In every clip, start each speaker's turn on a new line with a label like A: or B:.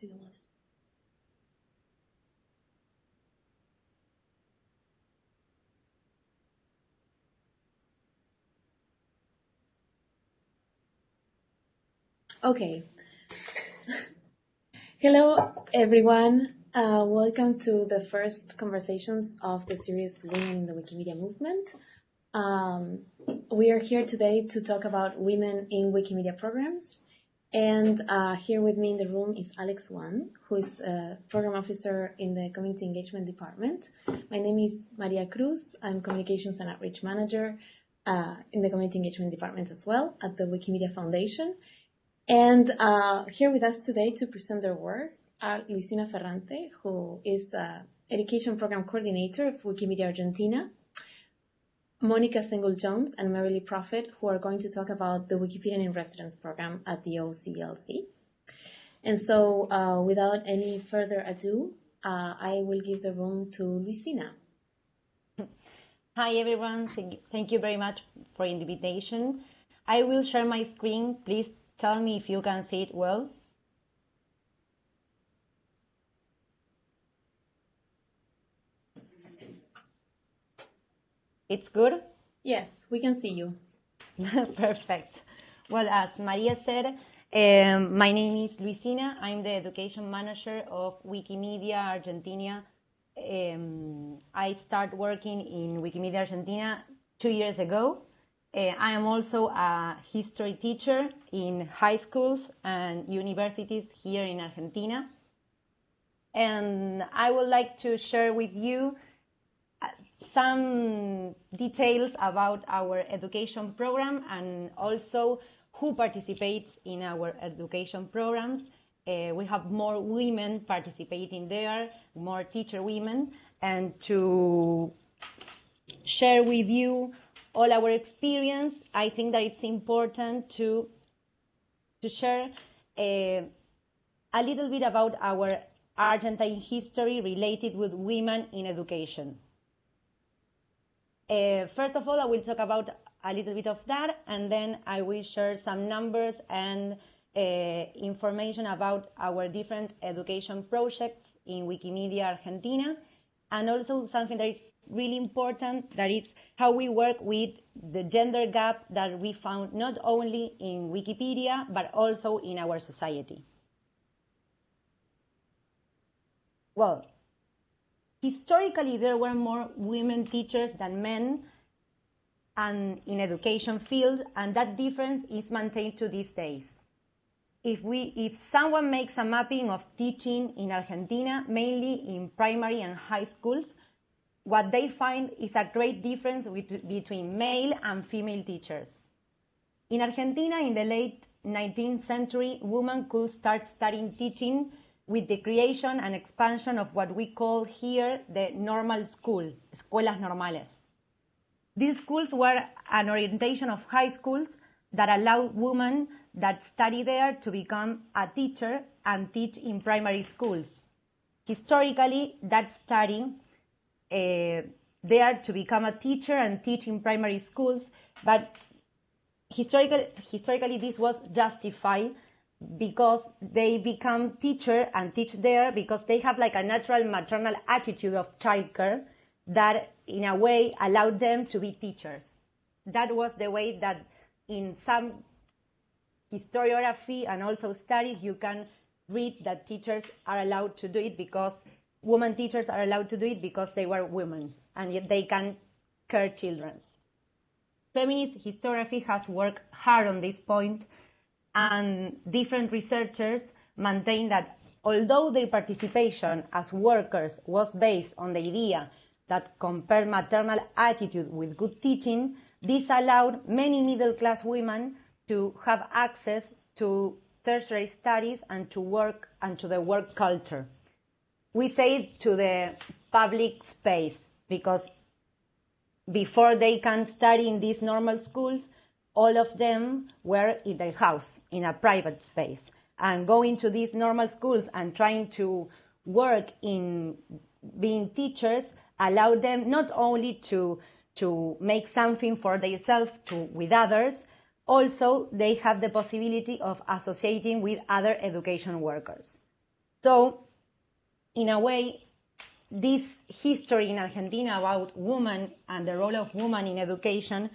A: see the list. Okay. Hello, everyone. Uh, welcome to the first conversations of the series Women in the Wikimedia Movement. Um, we are here today to talk about women in Wikimedia programs. And uh, here with me in the room is Alex Wang, who is a program officer in the Community Engagement Department. My name is Maria Cruz. I'm Communications and Outreach Manager uh, in the Community Engagement Department as well at the Wikimedia Foundation. And uh, here with us today to present their work are Luisina Ferrante, who is Education Program Coordinator of Wikimedia Argentina, Monica Sengul-Jones and Merrilee Proffitt, who are going to talk about the Wikipedian in Residence program at the OCLC. And so, uh, without any further ado, uh, I will give the room to Luisina.
B: Hi, everyone. Thank you very much for the invitation. I will share my screen. Please tell me if you can see it well. It's good?
A: Yes, we can see you.
B: Perfect. Well, as Maria said, um, my name is Luisina. I'm the education manager of Wikimedia Argentina. Um, I started working in Wikimedia Argentina two years ago. Uh, I am also a history teacher in high schools and universities here in Argentina. And I would like to share with you some details about our education program and also who participates in our education programs. Uh, we have more women participating there, more teacher women, and to share with you all our experience, I think that it's important to, to share uh, a little bit about our Argentine history related with women in education. Uh, first of all, I will talk about a little bit of that, and then I will share some numbers and uh, information about our different education projects in Wikimedia Argentina, and also something that is really important, that is how we work with the gender gap that we found not only in Wikipedia, but also in our society. Well, historically there were more women teachers than men and in education field and that difference is maintained to these days. If we if someone makes a mapping of teaching in argentina mainly in primary and high schools what they find is a great difference with, between male and female teachers. In argentina in the late 19th century women could start studying teaching with the creation and expansion of what we call here the normal school, escuelas normales. These schools were an orientation of high schools that allowed women that study there to become a teacher and teach in primary schools. Historically, that study uh, there to become a teacher and teach in primary schools, but historically, historically this was justified because they become teacher and teach there because they have like a natural maternal attitude of childcare that in a way allowed them to be teachers. That was the way that in some historiography and also studies you can read that teachers are allowed to do it because women teachers are allowed to do it because they were women and yet they can care children. Feminist historiography has worked hard on this point and different researchers maintain that although their participation as workers was based on the idea that compared maternal attitude with good teaching, this allowed many middle-class women to have access to tertiary studies and to work and to the work culture. We say to the public space because before they can study in these normal schools, all of them were in their house, in a private space. And going to these normal schools and trying to work in being teachers allowed them not only to, to make something for themselves to, with others, also they have the possibility of associating with other education workers. So, in a way, this history in Argentina about women and the role of women in education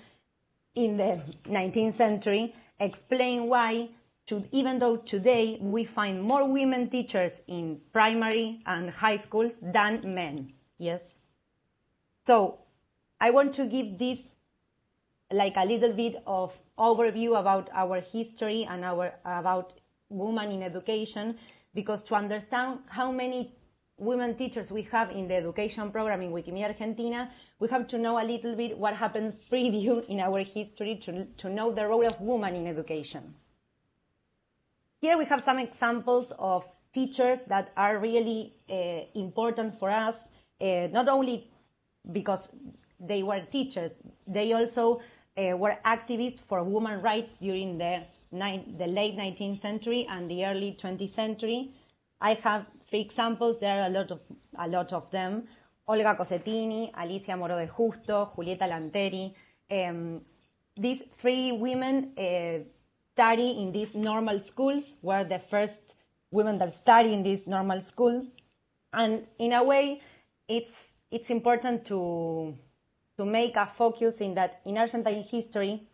B: in the 19th century explain why, to, even though today we find more women teachers in primary and high schools than men. Yes. So I want to give this like a little bit of overview about our history and our about women in education because to understand how many women teachers we have in the education program in Wikimedia Argentina, we have to know a little bit what happens preview in our history to, to know the role of women in education. Here we have some examples of teachers that are really uh, important for us, uh, not only because they were teachers, they also uh, were activists for women rights during the, the late 19th century and the early 20th century. I have three examples. There are a lot of, a lot of them. Olga Cossettini, Alicia Moreau de Justo, Julieta Lanteri. Um, these three women uh, study in these normal schools, were the first women that study in this normal school. And in a way, it's, it's important to, to make a focus in that in Argentine history,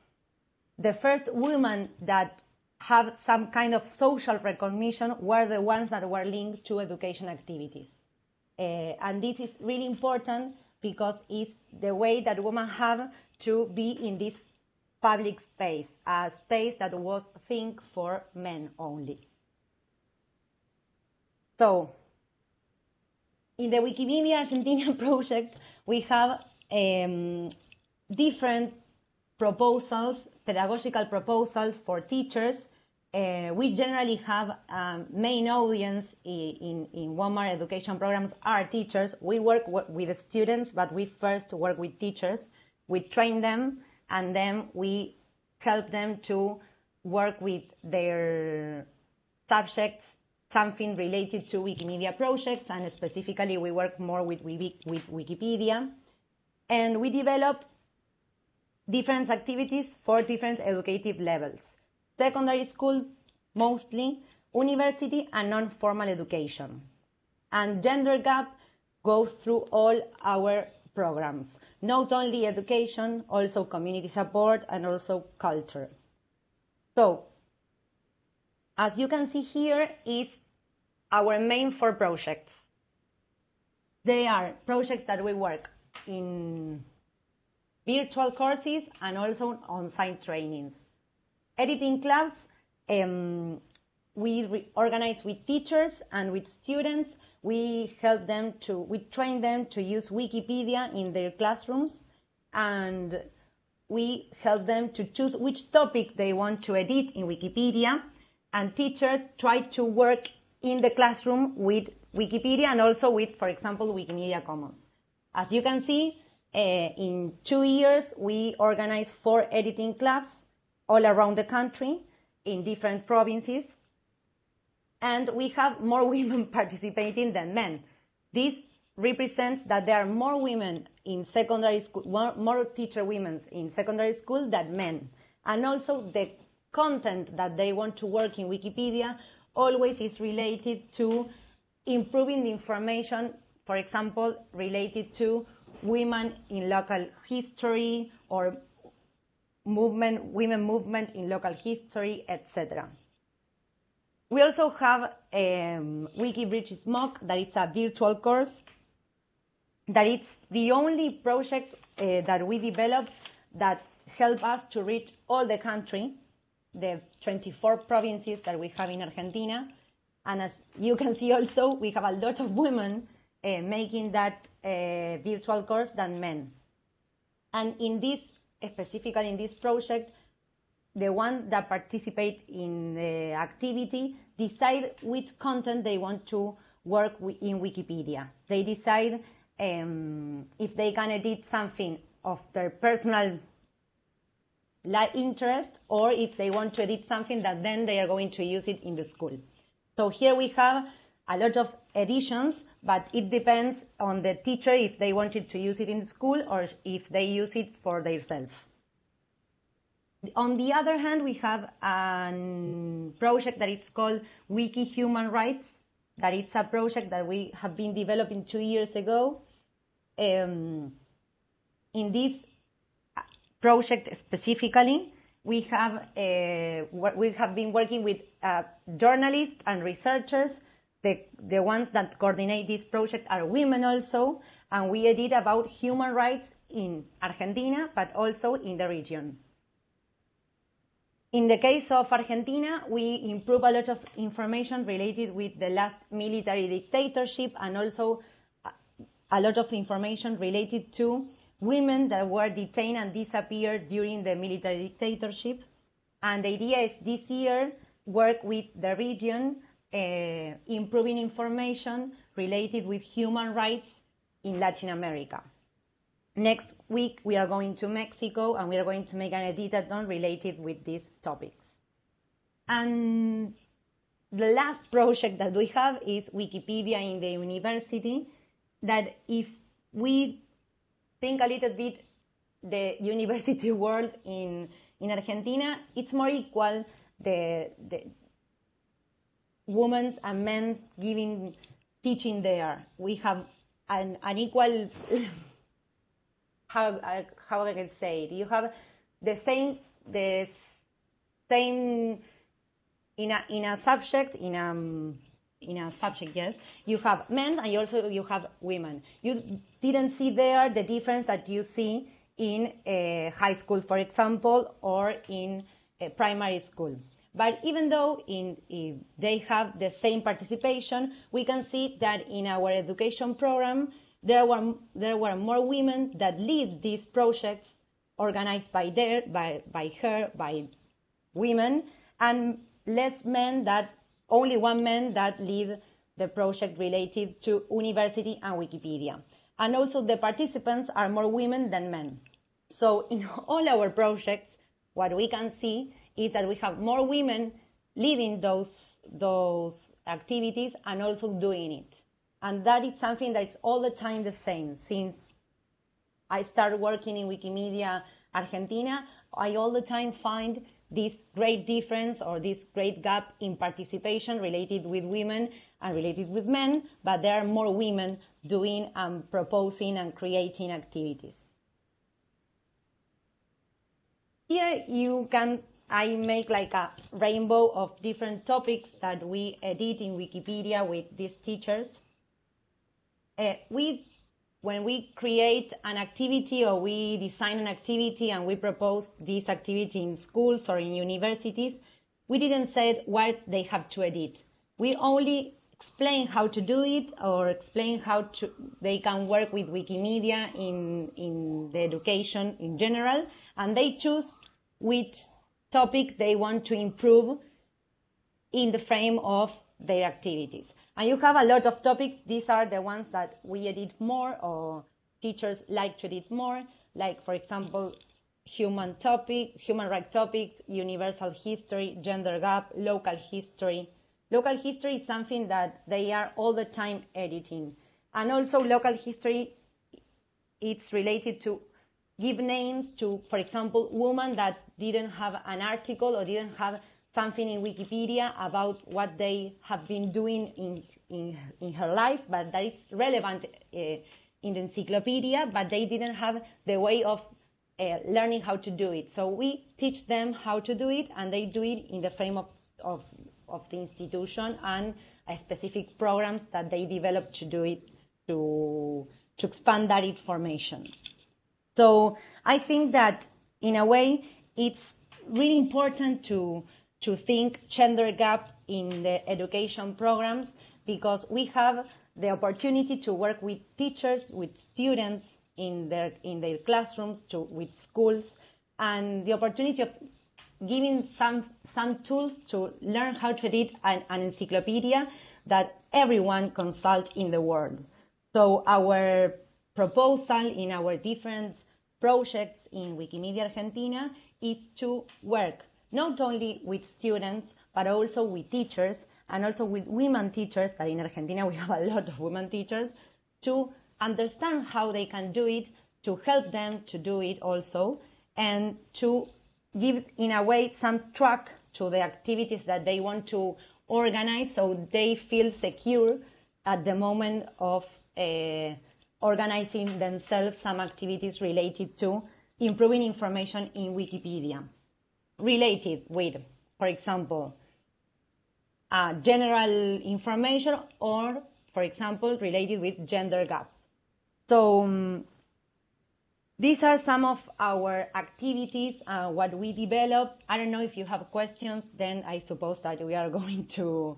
B: the first women that have some kind of social recognition were the ones that were linked to education activities. Uh, and this is really important because it's the way that women have to be in this public space, a space that was think for men only. So, in the Wikimedia Argentina project, we have um, different proposals, pedagogical proposals for teachers. Uh, we generally have um, main audience in, in WOMAR education programs are teachers. We work with students, but we first work with teachers. We train them, and then we help them to work with their subjects, something related to Wikimedia projects, and specifically we work more with, with Wikipedia and we develop different activities for different educative levels. Secondary school, mostly, university and non-formal education. And gender gap goes through all our programs, not only education, also community support and also culture. So, as you can see here is our main four projects. They are projects that we work in virtual courses and also on-site trainings. Editing class, um, we organize with teachers and with students. We help them to, we train them to use Wikipedia in their classrooms and we help them to choose which topic they want to edit in Wikipedia and teachers try to work in the classroom with Wikipedia and also with, for example, Wikimedia Commons. As you can see, uh, in two years, we organized four editing clubs all around the country in different provinces. And we have more women participating than men. This represents that there are more women in secondary school, more, teacher women in secondary school than men. And also the content that they want to work in Wikipedia always is related to improving the information for example, related to women in local history or movement, women movement in local history, etc. We also have um, WikiBridge MOOC, that is a virtual course, that it's the only project uh, that we developed that help us to reach all the country, the 24 provinces that we have in Argentina. And as you can see also, we have a lot of women uh, making that uh, virtual course than men. And in this, specifically in this project, the ones that participate in the activity decide which content they want to work in Wikipedia. They decide um, if they can edit something of their personal interest or if they want to edit something that then they are going to use it in the school. So here we have a lot of editions but it depends on the teacher if they wanted to use it in school or if they use it for themselves. On the other hand, we have a project that is called Wiki Human Rights, that it's a project that we have been developing two years ago. Um, in this project specifically, we have uh, we have been working with uh, journalists and researchers. The, the ones that coordinate this project are women also, and we edit about human rights in Argentina, but also in the region. In the case of Argentina, we improve a lot of information related with the last military dictatorship and also a lot of information related to women that were detained and disappeared during the military dictatorship. And the idea is this year work with the region, Uh, improving information related with human rights in Latin America. Next week, we are going to Mexico and we are going to make an editathon related with these topics. And the last project that we have is Wikipedia in the university, that if we think a little bit the university world in, in Argentina, it's more equal, the, the women and men giving, teaching there. We have an, an equal how how I can say it. You have the same the same in a in a subject in a in a subject yes you have men and you also you have women you didn't see there the difference that you see in a high school for example or in eh, primary school but even though in, they have the same participation we can see that in our education program there were, there were more women that lead these projects organized by, their, by, by her, by women, and less men that, only one man that lead the project related to university and Wikipedia. And also the participants are more women than men. So in all our projects, what we can see is that we have more women leading those, those activities and also doing it. And that is something that is all the time the same. Since I started working in Wikimedia Argentina, I all the time find this great difference or this great gap in participation related with women and related with men, but there are more women doing and proposing and creating activities. Here you can, I make like a rainbow of different topics that we edit in Wikipedia with these teachers uh, we when we create an activity or we design an activity and we propose this activity in schools or in universities, we didn't say what they have to edit. We only explain how to do it or explain how to, they can work with Wikimedia in, in the education in general, and they choose which topic they want to improve in the frame of their activities. And you have a lot of topics. These are the ones that we edit more or teachers like to edit more, like, for example, human topic, human rights topics, universal history, gender gap, local history. Local history is something that they are all the time editing. And also local history, it's related to give names to, for example, women that didn't have an article or didn't have something in Wikipedia about what they have been doing in, in, in her life, but that is relevant uh, in the encyclopedia, but they didn't have the way of uh, learning how to do it. So we teach them how to do it, and they do it in the frame of, of, of the institution and specific programs that they develop to do it, to, to expand that information. So I think that in a way, it's really important to, to think gender gap in the education programs because we have the opportunity to work with teachers, with students in their, in their classrooms, to, with schools, and the opportunity of giving some, some tools to learn how to read an, an encyclopedia that everyone consult in the world. So our proposal in our different projects in Wikimedia Argentina is to work not only with students, but also with teachers and also with women teachers, that in Argentina we have a lot of women teachers, to understand how they can do it, to help them to do it also, and to give, in a way, some track to the activities that they want to organize so they feel secure at the moment of uh, organizing themselves some activities related to improving information in Wikipedia, related with, for example, uh, general information or, for example, related with gender gap. So um, these are some of our activities, uh, what we develop. I don't know if you have questions, then I suppose that we are going to,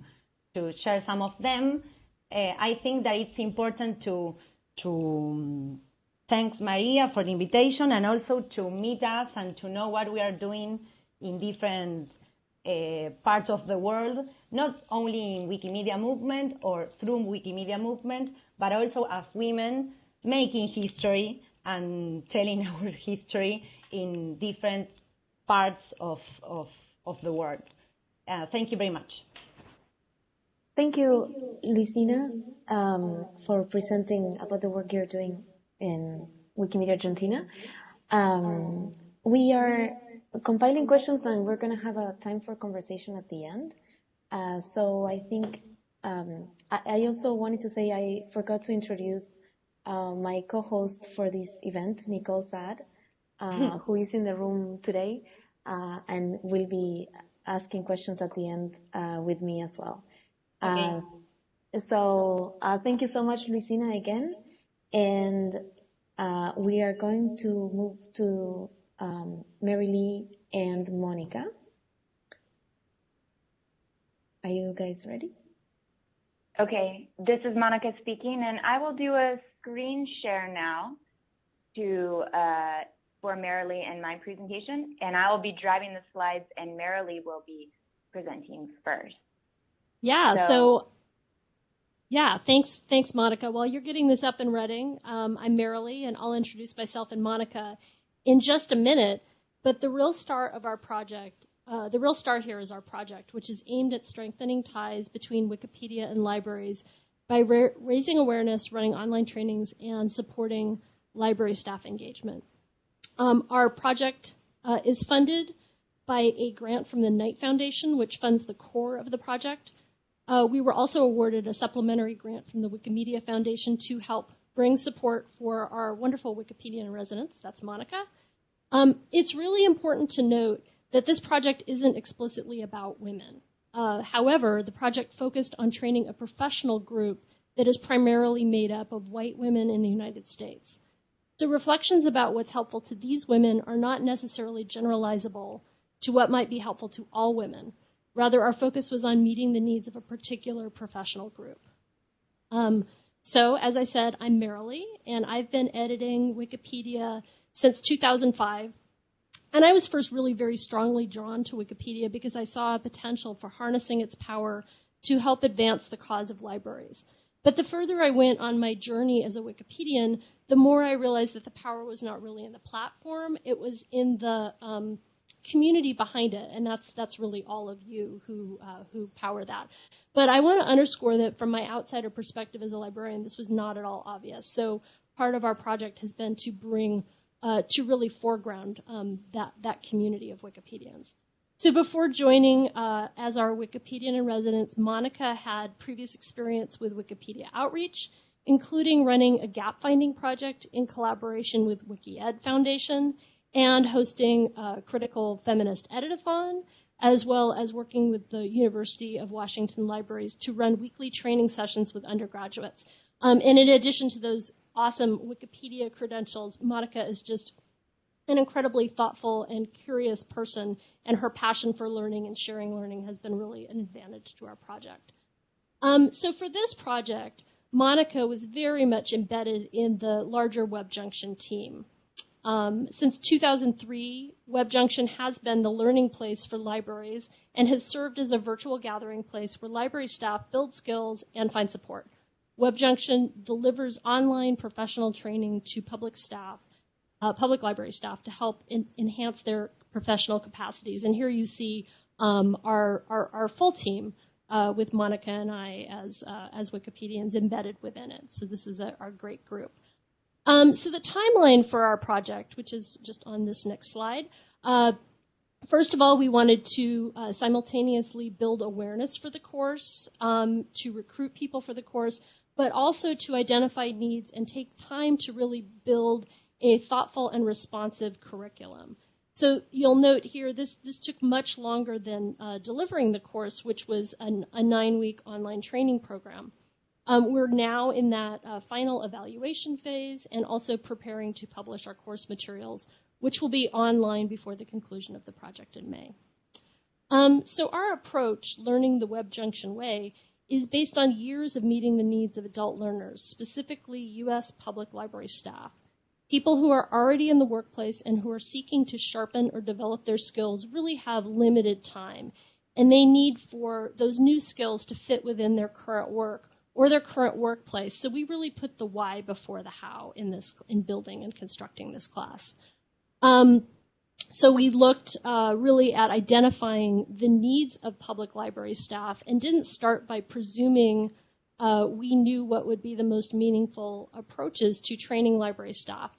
B: to share some of them. Uh, I think that it's important to, to um, thanks Maria for the invitation and also to meet us and to know what we are doing in different uh, parts of the world, not only in Wikimedia movement or through Wikimedia movement, but also as women making history and telling our history in different parts of, of, of the world. Uh, thank you very much.
A: Thank you, Luisina, um, for presenting about the work you're doing in Wikimedia Argentina. Um, we are compiling questions and we're going to have a time for conversation at the end. Uh, so I think um, I, I, also wanted to say I forgot to introduce uh, my co-host for this event, Nicole Saad, uh, who is in the room today uh, and will be asking questions at the end uh, with me as well. Okay. Uh, so thank you so much, Luisina, again. And we are going to move to um, Merrilee and Monica. Are you guys ready?
C: Okay, this is Monica speaking, and I will do a screen share now to uh, for Merrilee and my presentation, and I will be driving the slides, and Merrilee will be presenting first.
D: Yeah. So, so, yeah, thanks, thanks, Monica. While you're getting this up and running, um, I'm Merrilee, and I'll introduce myself and Monica in just a minute. But the real star of our project, uh, the real star here is our project, which is aimed at strengthening ties between Wikipedia and libraries by ra raising awareness, running online trainings, and supporting library staff engagement. Um, our project uh, is funded by a grant from the Knight Foundation, which funds the core of the project. Uh, we were also awarded a supplementary grant from the Wikimedia Foundation to help bring support for our wonderful Wikipedian residents. That's Monica. Um, it's really important to note that this project isn't explicitly about women. Uh, however, the project focused on training a professional group that is primarily made up of white women in the United States. So reflections about what's helpful to these women are not necessarily generalizable to what might be helpful to all women. Rather, our focus was on meeting the needs of a particular professional group. Um, so, as I said, I'm Merrilee, and I've been editing Wikipedia since 2005 and I was first really very strongly drawn to Wikipedia because I saw a potential for harnessing its power to help advance the cause of libraries. But the further I went on my journey as a Wikipedian, the more I realized that the power was not really in the platform, it was in the um, community behind it, and that's that's really all of you who uh, who power that. But I want to underscore that from my outsider perspective as a librarian, this was not at all obvious. So part of our project has been to bring uh, to really foreground um, that, that community of Wikipedians. So before joining uh, as our Wikipedian in residence, Monica had previous experience with Wikipedia outreach, including running a gap finding project in collaboration with WikiEd Foundation and hosting a critical feminist editathon, as well as working with the University of Washington Libraries to run weekly training sessions with undergraduates. Um, and in addition to those awesome Wikipedia credentials, Monica is just an incredibly thoughtful and curious person, and her passion for learning and sharing learning has been really an advantage to our project. Um, so for this project, Monica was very much embedded in the larger WebJunction team. Um, since 2003, WebJunction has been the learning place for libraries and has served as a virtual gathering place where library staff build skills and find support. WebJunction delivers online professional training to public staff, uh, public library staff to help in, enhance their professional capacities. And here you see um, our, our, our, full team uh, with Monica and I as, uh, as Wikipedians embedded within it. So this is a, our great group. Um, so the timeline for our project, which is just on this next slide, uh, first of all, we wanted to uh, simultaneously build awareness for the course, um, to recruit people for the course, but also to identify needs and take time to really build a thoughtful and responsive curriculum. So you'll note here, this, this took much longer than uh, delivering the course, which was an, a nine-week online training program. Um, we're now in that uh, final evaluation phase and also preparing to publish our course materials, which will be online before the conclusion of the project in May. Um, so our approach, Learning the Web Junction Way, is based on years of meeting the needs of adult learners, specifically U.S. public library staff. People who are already in the workplace and who are seeking to sharpen or develop their skills really have limited time, and they need for those new skills to fit within their current work or their current workplace. So we really put the why before the how in this in building and constructing this class. Um, so we looked uh, really at identifying the needs of public library staff and didn't start by presuming uh, we knew what would be the most meaningful approaches to training library staff.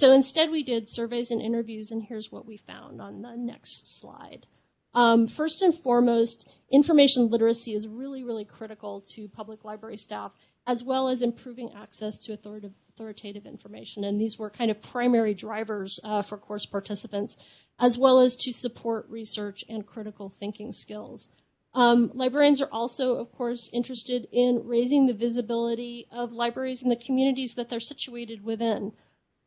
D: So instead, we did surveys and interviews, and here's what we found on the next slide. Um, first and foremost, information literacy is really, really critical to public library staff, as well as improving access to authoritative, authoritative information. And these were kind of primary drivers uh, for course participants, as well as to support research and critical thinking skills. Um, librarians are also, of course, interested in raising the visibility of libraries in the communities that they're situated within.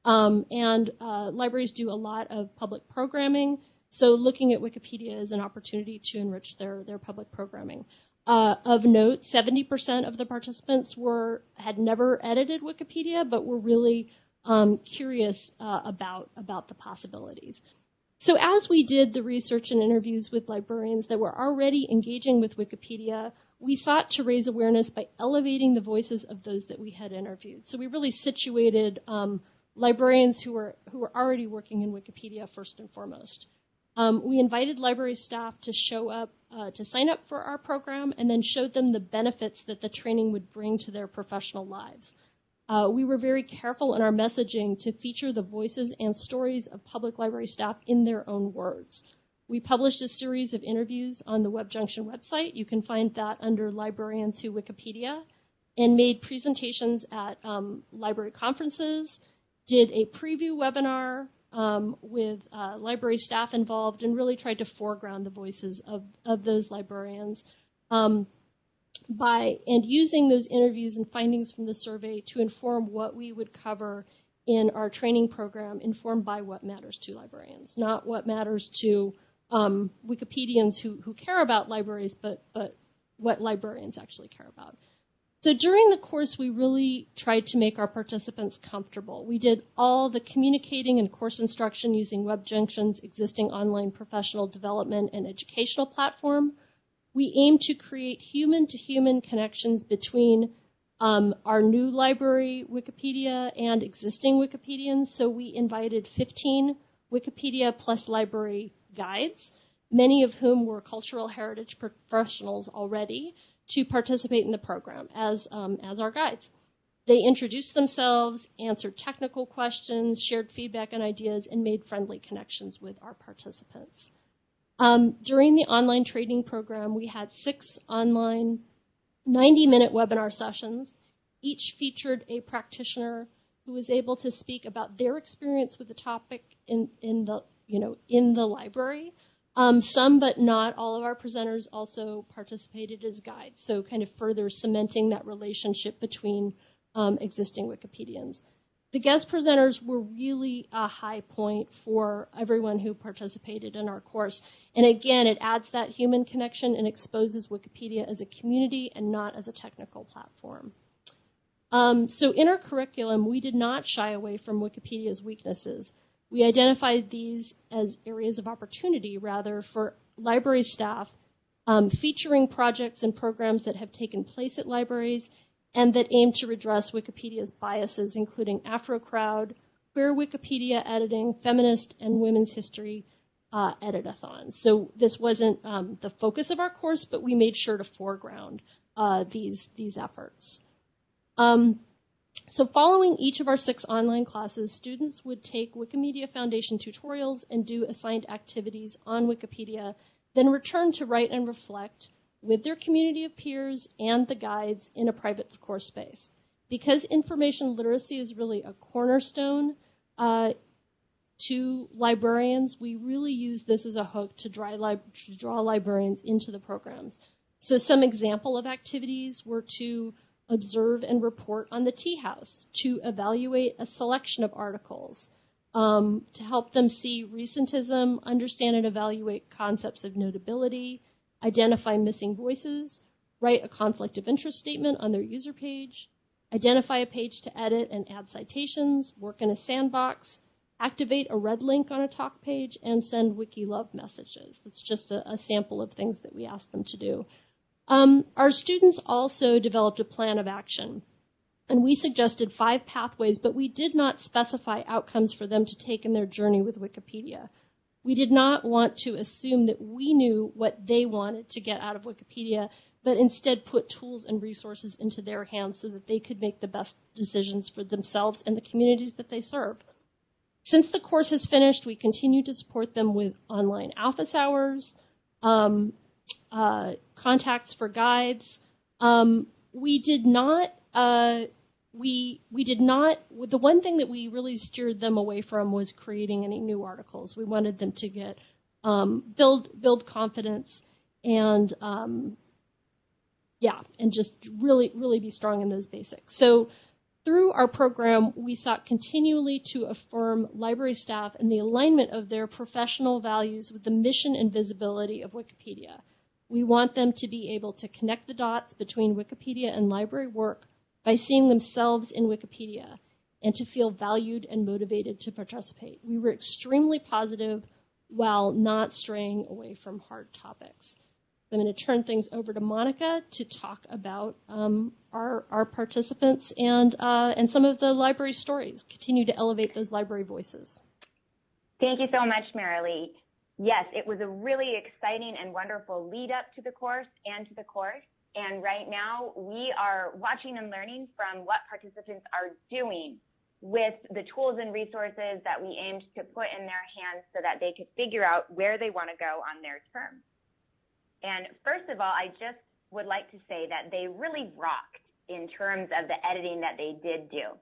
D: Um, and uh, libraries do a lot of public programming, so looking at Wikipedia is an opportunity to enrich their, their public programming. Uh, of note, 70% of the participants were had never edited Wikipedia, but were really um, curious uh, about, about the possibilities. So as we did the research and interviews with librarians that were already engaging with Wikipedia, we sought to raise awareness by elevating the voices of those that we had interviewed. So we really situated um, librarians who were who were already working in Wikipedia first and foremost. Um, we invited library staff to show up uh, to sign up for our program and then showed them the benefits that the training would bring to their professional lives. Uh, we were very careful in our messaging to feature the voices and stories of public library staff in their own words. We published a series of interviews on the Web Junction website. You can find that under Librarians Who Wikipedia, and made presentations at um, library conferences, did a preview webinar um, with uh, library staff involved, and really tried to foreground the voices of, of those librarians. Um, by and using those interviews and findings from the survey to inform what we would cover in our training program, informed by what matters to librarians, not what matters to um, Wikipedians who, who care about libraries, but, but what librarians actually care about. So during the course, we really tried to make our participants comfortable. We did all the communicating and course instruction using WebJunction's existing online professional development and educational platform we aim to create human to human connections between um, our new library Wikipedia and existing Wikipedians. So we invited 15 Wikipedia plus library guides, many of whom were cultural heritage professionals already, to participate in the program as, um, as our guides. They introduced themselves, answered technical questions, shared feedback and ideas, and made friendly connections with our participants. Um, during the online training program, we had six online 90 minute webinar sessions. Each featured a practitioner who was able to speak about their experience with the topic in, in the you know in the library. Um, some, but not all of our presenters also participated as guides, so kind of further cementing that relationship between um, existing Wikipedians the guest presenters were really a high point for everyone who participated in our course. And again, it adds that human connection and exposes Wikipedia as a community and not as a technical platform. Um, so in our curriculum, we did not shy away from Wikipedia's weaknesses. We identified these as areas of opportunity, rather, for library staff, um, featuring projects and programs that have taken place at libraries and that aim to redress Wikipedia's biases, including Afrocrowd, queer Wikipedia editing, feminist, and women's history uh, editathons. So this wasn't um, the focus of our course, but we made sure to foreground uh, these these efforts. Um, so following each of our six online classes, students would take Wikimedia Foundation tutorials and do assigned activities on Wikipedia, then return to write and reflect with their community of peers and the guides in a private course space. Because information literacy is really a cornerstone uh, to librarians, we really use this as a hook to, to draw librarians into the programs. So some example of activities were to observe and report on the tea house, to evaluate a selection of articles, um, to help them see recentism, understand and evaluate concepts of notability, identify missing voices, write a conflict of interest statement on their user page, identify a page to edit and add citations, work in a sandbox, activate a red link on a talk page, and send wiki love messages. That's just a, a sample of things that we ask them to do. Um, our students also developed a plan of action. And we suggested five pathways, but we did not specify outcomes for them to take in their journey with Wikipedia. We did not want to assume that we knew what they wanted to get out of Wikipedia, but instead put tools and resources into their hands so that they could make the best decisions for themselves and the communities that they serve. Since the course has finished, we continue to support them with online office hours, um, uh, contacts for guides. Um, we did not. Uh, we we did not. The one thing that we really steered them away from was creating any new articles. We wanted them to get um, build build confidence and um, yeah, and just really really be strong in those basics. So through our program, we sought continually to affirm library staff and the alignment of their professional values with the mission and visibility of Wikipedia. We want them to be able to connect the dots between Wikipedia and library work by seeing themselves in Wikipedia and to feel valued and motivated to participate. We were extremely positive while not straying away from hard topics. I'm going to turn things over to Monica to talk about um, our, our participants and, uh, and some of the library stories, continue to elevate those library voices.
C: Thank you so much, Merrilee yes, it was a really exciting and wonderful lead up to the course and to the course. And right now we are watching and learning from what participants are doing with the tools and resources that we aimed to put in their hands so that they could figure out where they want to go on their term. And first of all, I just would like to say that they really rocked in terms of the editing that they did do.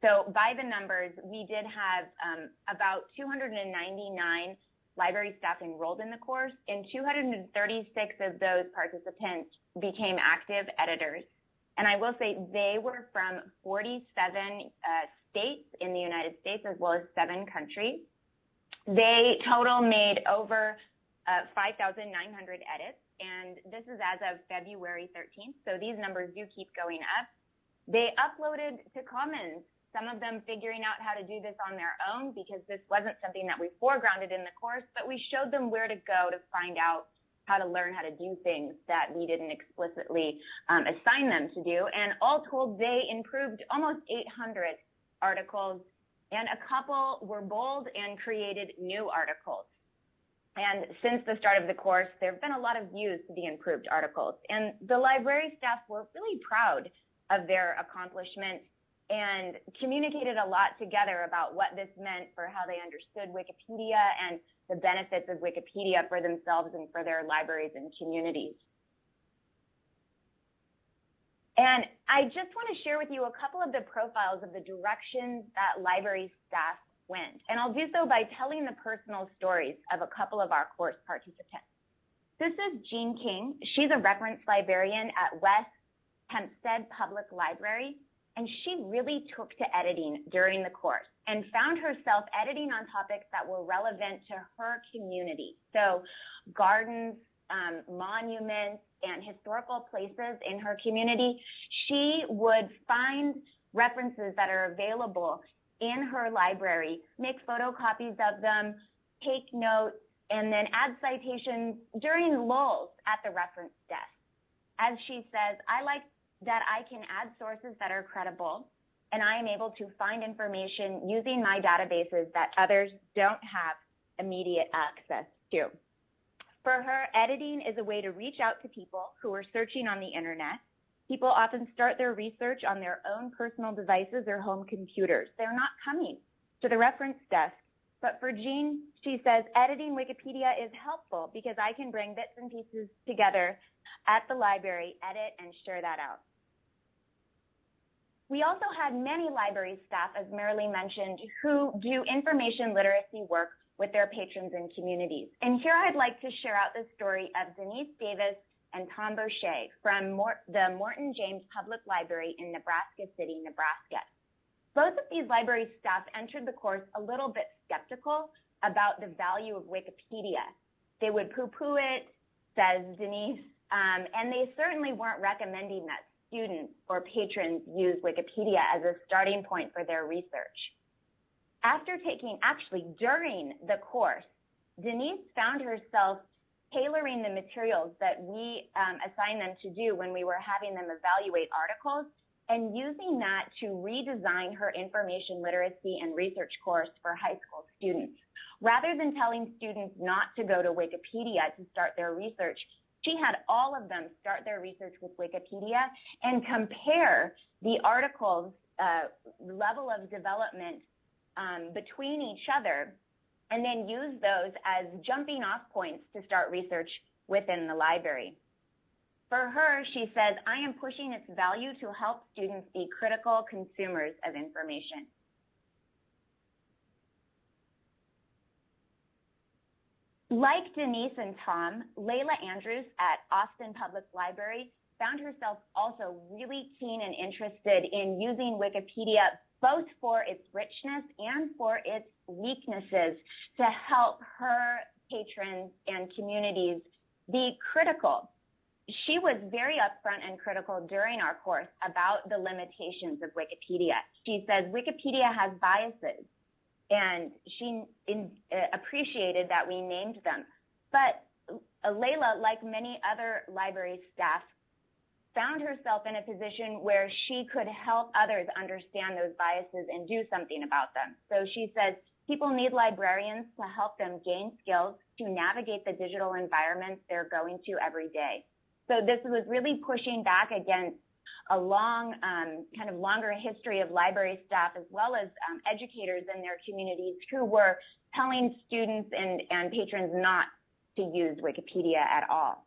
C: So by the numbers, we did have um, about 299 library staff enrolled in the course, and 236 of those participants became active editors. And I will say they were from 47 uh, states in the United States as well as seven countries. They total made over uh, 5,900 edits, and this is as of February 13th. So these numbers do keep going up. They uploaded to Commons some of them figuring out how to do this on their own because this wasn't something that we foregrounded in the course, but we showed them where to go to find out how to learn how to do things that we didn't explicitly um, assign them to do. And all told, they improved almost 800 articles, and a couple were bold and created new articles. And since the start of the course, there have been a lot of views to the improved articles. And the library staff were really proud of their accomplishments and communicated a lot together about what this meant for how they understood Wikipedia and the benefits of Wikipedia for themselves and for their libraries and communities. And I just want to share with you a couple of the profiles of the directions that library staff went. And I'll do so by telling the personal stories of a couple of our course participants. This is Jean King. She's a reference librarian at West Hempstead Public Library and she really took to editing during the course and found herself editing on topics that were relevant to her community. So gardens, um, monuments, and historical places in her community, she would find references that are available in her library, make photocopies of them, take notes, and then add citations during lulls at the reference desk. As she says, I like that I can add sources that are credible and I am able to find information using my databases that others don't have immediate access to. For her, editing is a way to reach out to people who are searching on the internet People often start their research on their own personal devices or home computers. They're not coming to the reference desk. But for Jean, she says, editing Wikipedia is helpful because I can bring bits and pieces together at the library, edit, and share that out. We also had many library staff, as Merrilee mentioned, who do information literacy work with their patrons and communities. And here I'd like to share out the story of Denise Davis and Tom Boucher from Mort the Morton James Public Library in Nebraska City, Nebraska. Both of these library staff entered the course a little bit skeptical about the value of Wikipedia. They would poo-poo it, says Denise, um, and they certainly weren't recommending that students or patrons use Wikipedia as a starting point for their research. After taking, actually during the course, Denise found herself tailoring the materials that we um, assigned them to do when we were having them evaluate articles and using that to redesign her information literacy and research course for high school students. Rather than telling students not to go to Wikipedia to start their research, she had all of them start their research with Wikipedia and compare the articles uh, level of development um, between each other and then use those as jumping off points to start research within the library. For her, she says, I am pushing its value to help students be critical consumers of information. Like Denise and Tom, Layla Andrews at Austin Public Library found herself also really keen and interested in using Wikipedia both for its richness and for its weaknesses to help her patrons and communities be critical. She was very upfront and critical during our course about the limitations of Wikipedia. She says Wikipedia has biases and she uh, appreciated that we named them. But uh, Layla, like many other library staff, found herself in a position where she could help others understand those biases and do something about them. So she says people need librarians to help them gain skills to navigate the digital environments they're going to every day. So this was really pushing back against a long, um, kind of longer history of library staff as well as um, educators in their communities who were telling students and, and patrons not to use Wikipedia at all.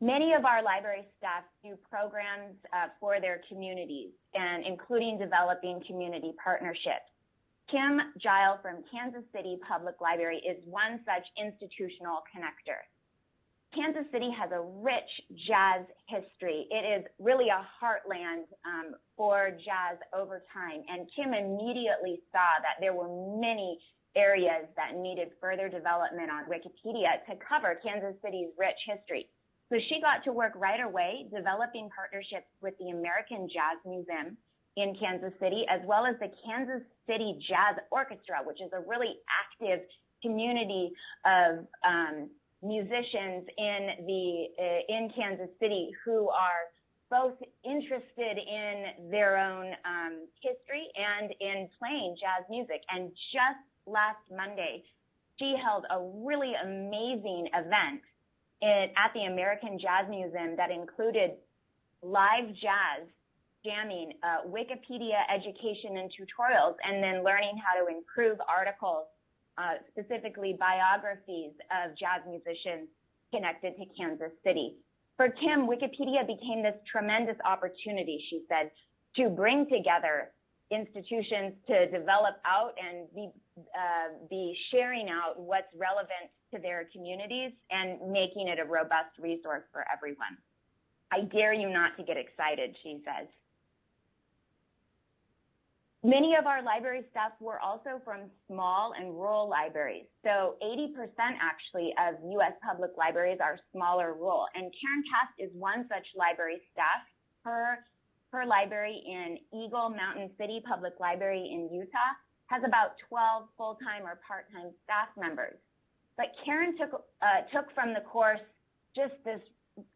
C: Many of our library staff do programs uh, for their communities and including developing community partnerships. Kim Gile from Kansas City Public Library is one such institutional connector. Kansas City has a rich jazz history. It is really a heartland um, for jazz over time. And Kim immediately saw that there were many areas that needed further development on Wikipedia to cover Kansas City's rich history. So she got to work right away developing partnerships with the American Jazz Museum in Kansas City, as well as the Kansas City Jazz Orchestra, which is a really active community of um, musicians in the uh, in Kansas City who are both interested in their own um, history and in playing jazz music. And just last Monday, she held a really amazing event in, at the American Jazz Museum that included live jazz jamming, uh, Wikipedia education and tutorials, and then learning how to improve articles specifically biographies of jazz musicians connected to Kansas City. For Kim, Wikipedia became this tremendous opportunity, she said, to bring together institutions to develop out and be, uh, be sharing out what's relevant to their communities and making it a robust resource for everyone. I dare you not to get excited, she says. Many of our library staff were also from small and rural libraries. So 80% actually of U.S. public libraries are small or rural. And Karen Cast is one such library staff. Her, her library in Eagle Mountain City Public Library in Utah has about 12 full-time or part-time staff members. But Karen took, uh, took from the course just this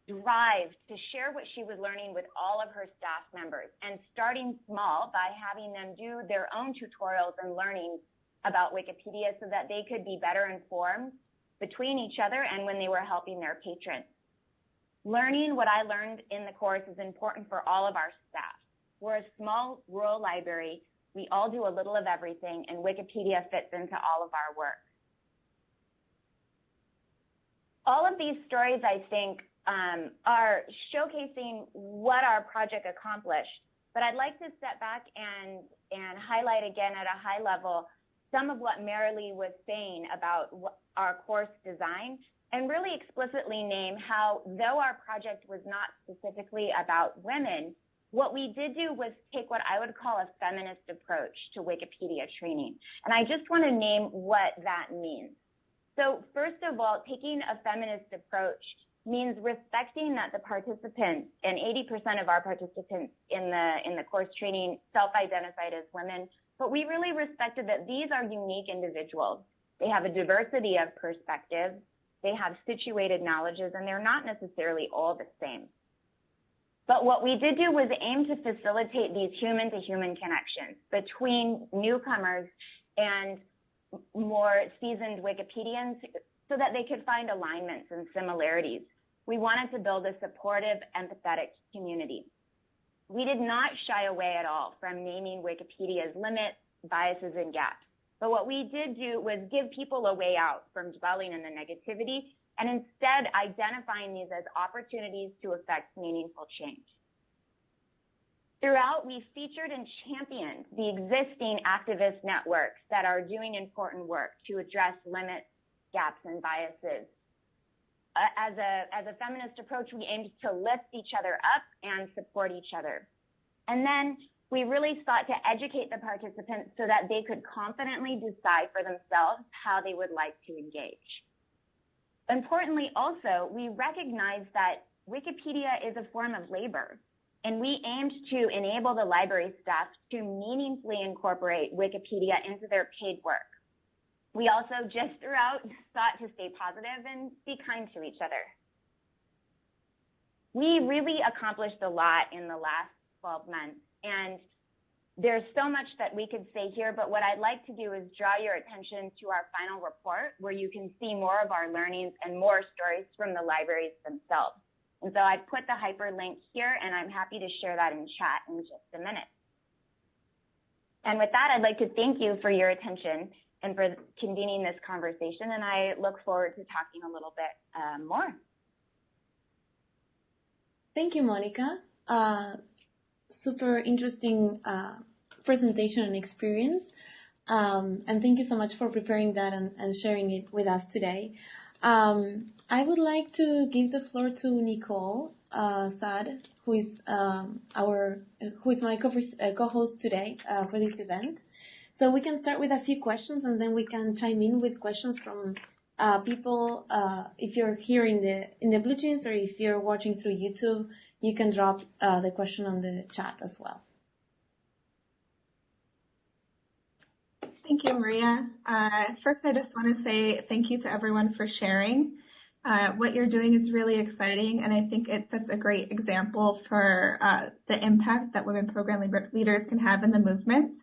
C: drive to share what she was learning with all of her staff members and starting small by having them do their own tutorials and learning about Wikipedia so that they could be better informed between each other and when they were helping their patrons. Learning what I learned in the course is important for all of our staff. We're a small rural library. We all do a little of everything, and Wikipedia fits into all of our work. All of these stories, I think, Um, are showcasing what our project accomplished. But I'd like to step back and, and highlight again at a high level some of what Merrilee was saying about our course design and really explicitly name how, though our project was not specifically about women, what we did do was take what I would call a feminist approach to Wikipedia training. And I just want to name what that means. So first of all, taking a feminist approach means respecting that the participants, and 80% of our participants in the, in the course training self-identified as women, but we really respected that these are unique individuals. They have a diversity of perspectives, they have situated knowledges, and they're not necessarily all the same. But what we did do was aim to facilitate these human to human connections between newcomers and more seasoned Wikipedians so that they could find alignments and similarities. We wanted to build a supportive, empathetic community. We did not shy away at all from naming Wikipedia's limits, biases, and gaps. But what we did do was give people a way out from dwelling in the negativity and instead identifying these as opportunities to affect meaningful change. Throughout, we featured and championed the existing activist networks that are doing important work to address limits, gaps, and biases. Uh, as, a, as a feminist approach, we aimed to lift each other up and support each other. And then we really sought to educate the participants so that they could confidently decide for themselves how they would like to engage. Importantly, also, we recognize that Wikipedia is a form of labor, and we aimed to enable the library staff to meaningfully incorporate Wikipedia into their paid work. We also just throughout sought to stay positive and be kind to each other. We really accomplished a lot in the last 12 months and there's so much that we could say here, but what I'd like to do is draw your attention to our final report where you can see more of our learnings and more stories from the libraries themselves. And so I've put the hyperlink here and I'm happy to share that in chat in just a minute. And with that, I'd like to thank you for your attention and for convening this conversation. And I look forward to talking a little bit uh, more.
A: Thank you, Monika. Uh, super interesting uh, presentation and experience. Um, and thank you so much for preparing that and, and sharing it with us today. Um, I would like to give the floor to Nicole uh, Saad, who is um, our who is my uh, co-host today uh, for this event. So we can start with a few questions, and then we can chime in with questions from uh, people. Uh, if you're here in the in the BlueJeans, or if you're watching through YouTube, you can drop uh, the question on the chat as well.
E: Thank you, Maria. Uh, first, I just want to say thank you to everyone for sharing. Uh, what you're doing is really exciting, and I think it sets a great example for uh, the impact that women program leaders can have in the movement.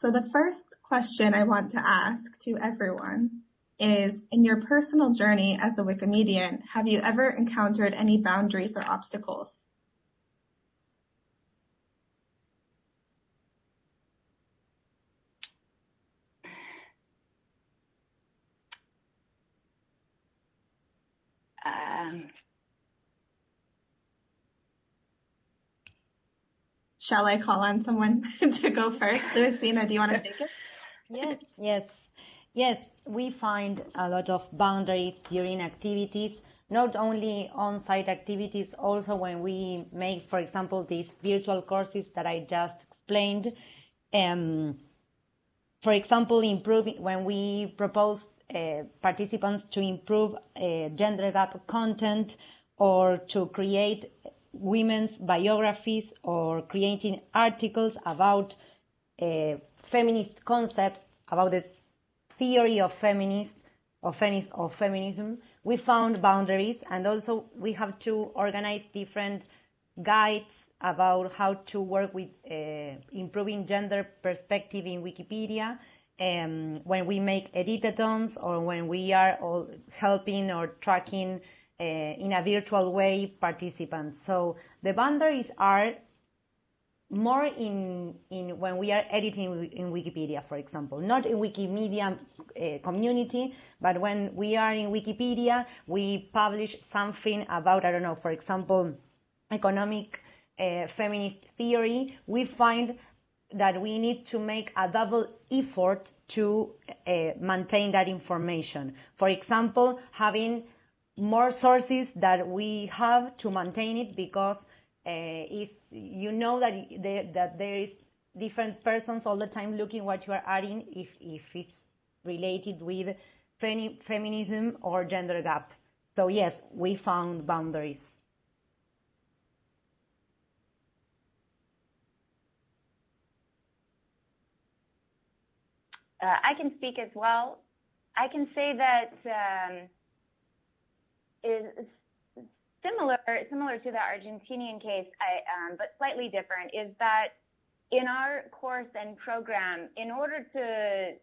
E: So the first question I want to ask to everyone is in your personal journey as a Wikimedian, have you ever encountered any boundaries or obstacles? Um, Shall I call on someone to go first? Luisina, do you want to take it?
B: Yes, yes. Yes, we find a lot of boundaries during activities, not only on-site activities, also when we make, for example, these virtual courses that I just explained. Um, for example, improving when we propose uh, participants to improve uh, gender gap content or to create women's biographies or creating articles about uh, feminist concepts about the theory of feminist of, femi- of feminism, we found boundaries and also we have to organize different guides about how to work with uh, improving gender perspective in Wikipedia um, when we make editathons or when we are all helping or tracking uh, in a virtual way participants. So the boundaries are more in, in when we are editing in Wikipedia, for example, not in Wikimedia uh, community, but when we are in Wikipedia, we publish something about, I don't know, for example, economic uh, feminist theory, we find that we need to make a double effort to uh, maintain that information. For example, having more sources that we have to maintain it because uh, if you know that there, that there is different persons all the time looking what you are adding if, if it's related with femi feminism or gender gap. So yes, we found boundaries.
C: Uh, I can speak as well. I can say that um, is similar similar to the Argentinian case, I, um, but slightly different, is that in our course and program, in order to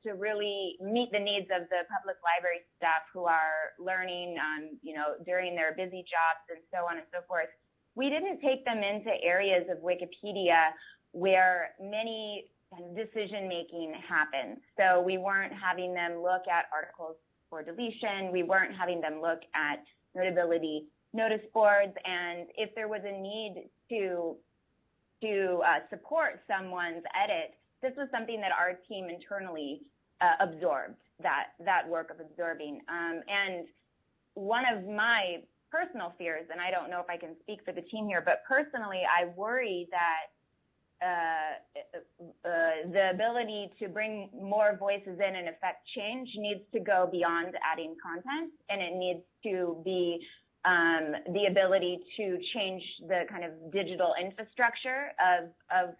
C: to really meet the needs of the public library staff who are learning, um, you know, during their busy jobs and so on and so forth, we didn't take them into areas of Wikipedia where many decision making happens. So we weren't having them look at articles for deletion. We weren't having them look at notability notice boards. And if there was a need to to uh, support someone's edit, this was something that our team internally uh, absorbed that that work of absorbing. Um, and one of my personal fears, and I don't know if I can speak for the team here, but personally, I worry that the ability to bring more voices in and affect change needs to go beyond adding content, and it needs to be um, the ability to change the kind of digital infrastructure of, of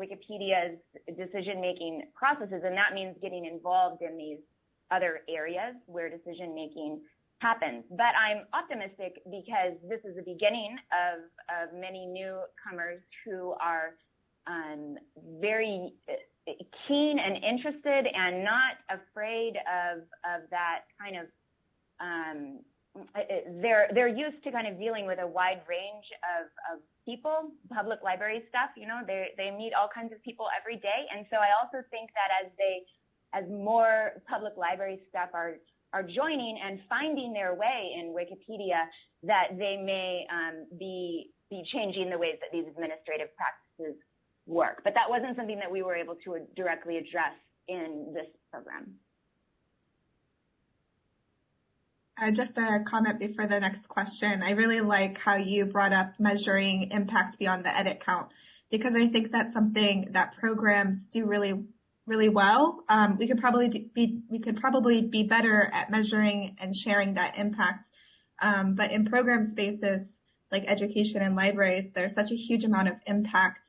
C: Wikipedia's decision-making processes, and that means getting involved in these other areas where decision-making happens. But I'm optimistic because this is the beginning of, of many newcomers who are very uh, keen and interested and not afraid of, of that kind of um, uh, uh, they're they're used to kind of dealing with a wide range of, of people, public library stuff. You know, they they meet all kinds of people every day, and so I also think that as they as more public library staff are are joining and finding their way in Wikipedia, that they may um, be be changing the ways that these administrative practices work. But that wasn't something that we were able to directly address in this program.
E: Uh, just a comment before the next question. I really like how you brought up measuring impact beyond the edit count because I think that's something that programs do really, really well. Um, we could probably be we could probably be better at measuring and sharing that impact. Um, but in program spaces like education and libraries, there's such a huge amount of impact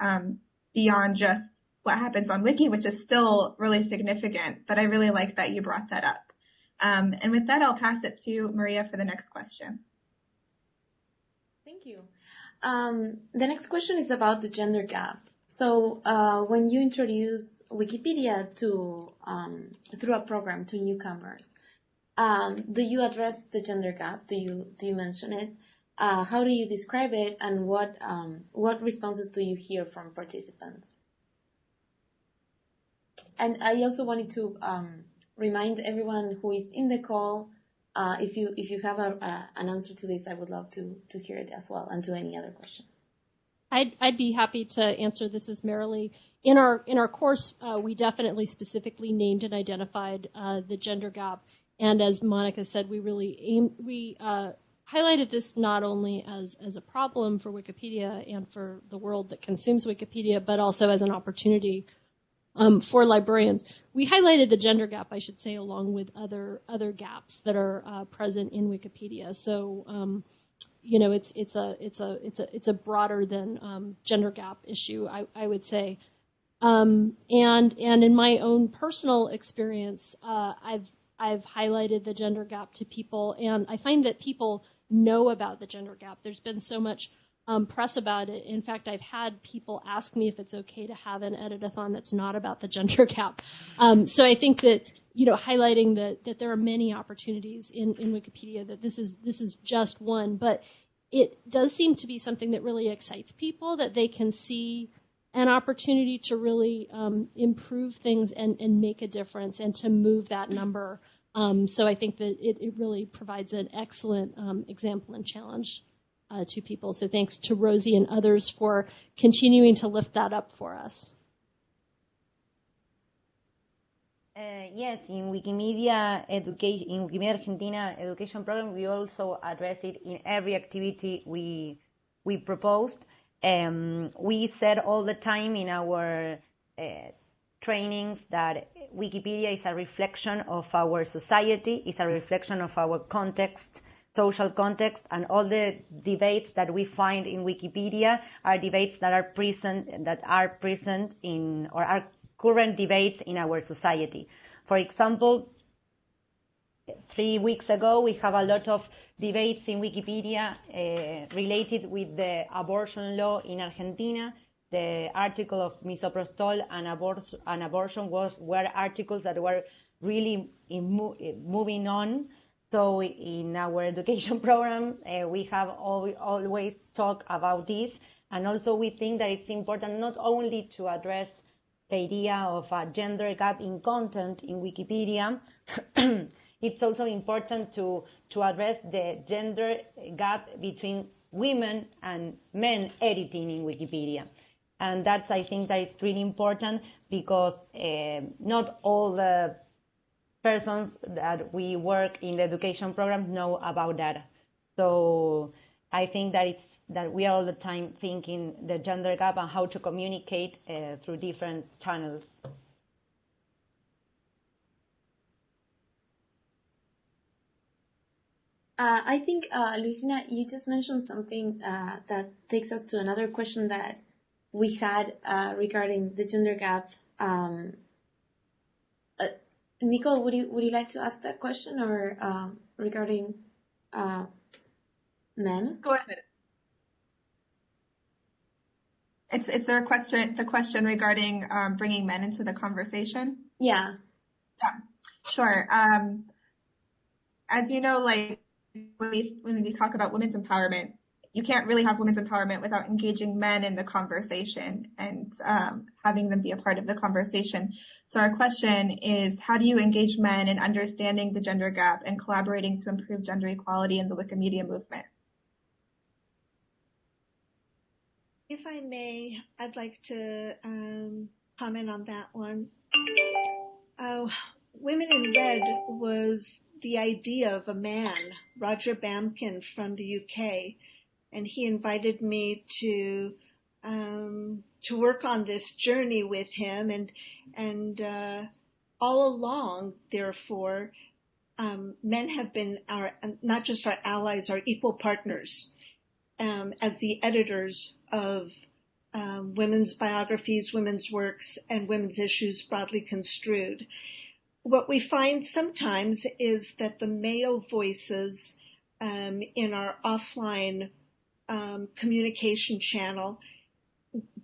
E: um, beyond just what happens on Wiki, which is still really significant. But I really like that you brought that up. Um, and with that, I'll pass it to Maria for the next question.
A: Thank you. Um, the next question is about the gender gap. So uh, when you introduce Wikipedia to um, through a program to newcomers, um, do you address the gender gap? Do you do you mention it? Uh, how do you describe it, and what um, what responses do you hear from participants? And I also wanted to um, remind everyone who is in the call, uh, if you if you have a, an answer to this, I would love to to hear it as well, and to any other questions.
D: I'd I'd be happy to answer this as Merrilee. In our in our course, uh, we definitely specifically named and identified uh, the gender gap, and as Monika said, we really aim we uh, highlighted this not only as as a problem for Wikipedia and for the world that consumes Wikipedia, but also as an opportunity um, for librarians. We highlighted the gender gap, I should say, along with other other gaps that are uh, present in Wikipedia. So, um, you know, it's it's a it's a it's a it's a broader than um, gender gap issue, I, I would say. Um, and and in my own personal experience, uh, I've I've highlighted the gender gap to people, and I find that people know about the gender gap. There's been so much um, press about it. In fact, I've had people ask me if it's okay to have an editathon that's not about the gender gap. Um, so I think that you know, highlighting that, that there are many opportunities in, in Wikipedia, that this is, this is just one, but it does seem to be something that really excites people, that they can see an opportunity to really um, improve things and, and make a difference and to move that number. Um, so I think that it, it really provides an excellent um, example and challenge uh, to people. So thanks to Rosie and others for continuing to lift that up for us.
B: Uh, yes, in Wikimedia education, in Wikimedia Argentina education program, we also address it in every activity we we proposed. Um, we said all the time in our uh, trainings that Wikipedia is a reflection of our society, is a reflection of our context, social context, and all the debates that we find in Wikipedia are debates that are present that are present in or are current debates in our society. For example, three weeks ago, we have a lot of debates in Wikipedia uh, related with the abortion law in Argentina. The article of misoprostol and, abor- and abortion was were articles that were really mo- moving on. So in our education program, uh, we have al- always talked about this, and also we think that it's important not only to address the idea of a gender gap in content in Wikipedia, it's also important to, to address the gender gap between women and men editing in Wikipedia. And that's, I think, that it's really important because uh, not all the persons that we work in the education program know about that. So I think that it's that we are all the time thinking the gender gap and how to communicate uh, through different channels.
A: Uh, I think, uh, Luisina, you just mentioned something uh, that takes us to another question that we had uh, regarding the gender gap. Um, uh, Nicole, would you would you like to ask that question or um, regarding uh, men?
E: Go ahead. It's it's the question the question regarding um, bringing men into the conversation.
A: Yeah.
E: Yeah. Sure. Um, as you know, like when we when we talk about women's empowerment, you can't really have women's empowerment without engaging men in the conversation and um, having them be a part of the conversation. So our question is, how do you engage men in understanding the gender gap and collaborating to improve gender equality in the Wikimedia movement?
F: If I may, I'd like to um, comment on that one. Uh, Women in Red was the idea of a man, Roger Bamkin from the UK, and he invited me to um, to work on this journey with him, and and uh, all along, therefore, um, men have been our not just our allies, our equal partners um, as the editors of um, women's biographies, women's works, and women's issues broadly construed. What we find sometimes is that the male voices um, in our offline um, communication channel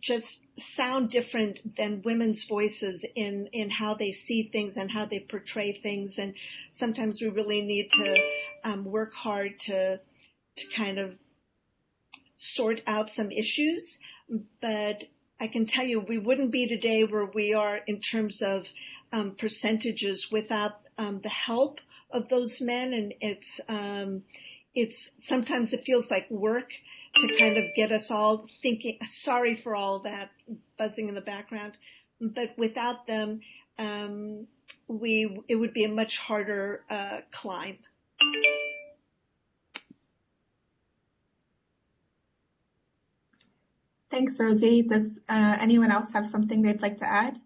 F: just sound different than women's voices in, in how they see things and how they portray things. And sometimes we really need to um, work hard to, to kind of sort out some issues, but I can tell you we wouldn't be today where we are in terms of um, percentages without um, the help of those men. And it's, um, it's sometimes it feels like work to kind of get us all thinking, sorry for all that buzzing in the background, but without them, um, we, it would be a much harder uh, climb.
E: Thanks, Rosie. Does uh, anyone else have something they'd like to add?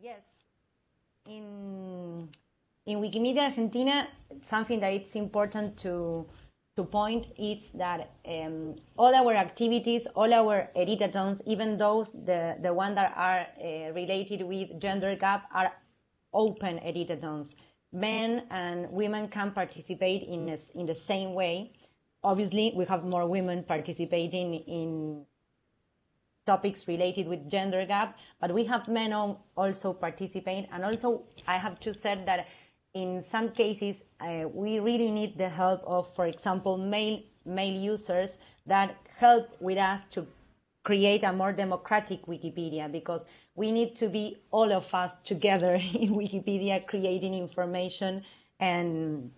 B: Yes. In in Wikimedia Argentina, something that it's important to to point is that um, all our activities, all our editathons, even those the the ones that are uh, related with gender gap, are open editathons men and women can participate in a, in the same way. Obviously, we have more women participating in topics related with gender gap, but we have men also participate. And also, I have to say that in some cases, uh, we really need the help of, for example, male users that help with us to create a more democratic Wikipedia because we need to be all of us together in Wikipedia creating information and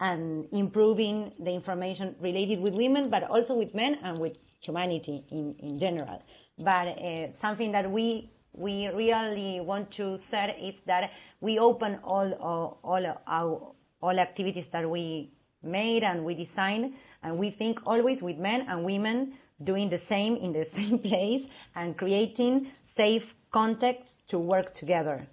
B: and improving the information related with women, but also with men and with humanity in, in general. But uh, something that we we really want to say is that we open all all, all our all activities that we made and we design, and we think always with men and women doing the same in the same place and creating safe contexts to work together.